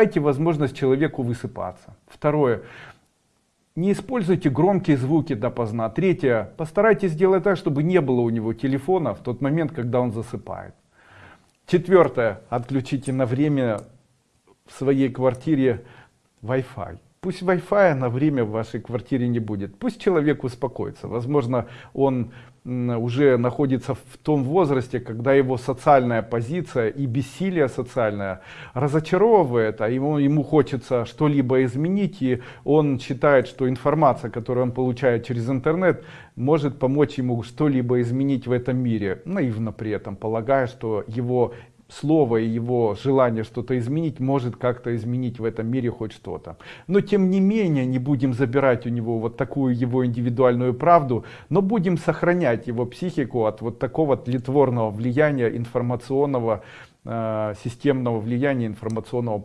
Дайте возможность человеку высыпаться. Второе. Не используйте громкие звуки допоздна. Третье. Постарайтесь сделать так, чтобы не было у него телефона в тот момент, когда он засыпает. Четвертое. Отключите на время в своей квартире Wi-Fi. Пусть Wi-Fi на время в вашей квартире не будет. Пусть человек успокоится. Возможно, он уже находится в том возрасте, когда его социальная позиция и бессилие социальное разочаровывает, а ему, ему хочется что-либо изменить, и он считает, что информация, которую он получает через интернет, может помочь ему что-либо изменить в этом мире, наивно при этом полагая, что его слово и его желание что-то изменить может как-то изменить в этом мире хоть что-то. Но тем не менее не будем забирать у него вот такую его индивидуальную правду, но будем сохранять его психику от вот такого тлетворного влияния информационного, э, системного влияния информационного